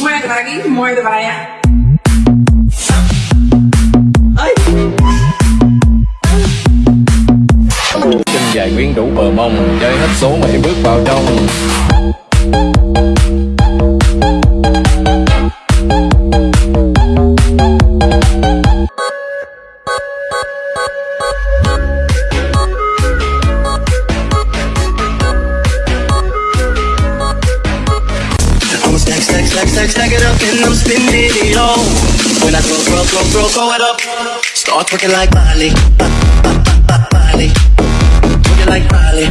Muévete para aquí, muévete para allá. chân dài quyến rũ bờ mông chơi hết số mày bước vào trong stack, stack, it up and I'm spending it all. When I throw, throw, throw, throw, throw it up, start twerking like Miley, ba, Miley, twerking like Miley,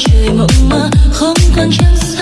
trời mộng mơ không còn trăng sáng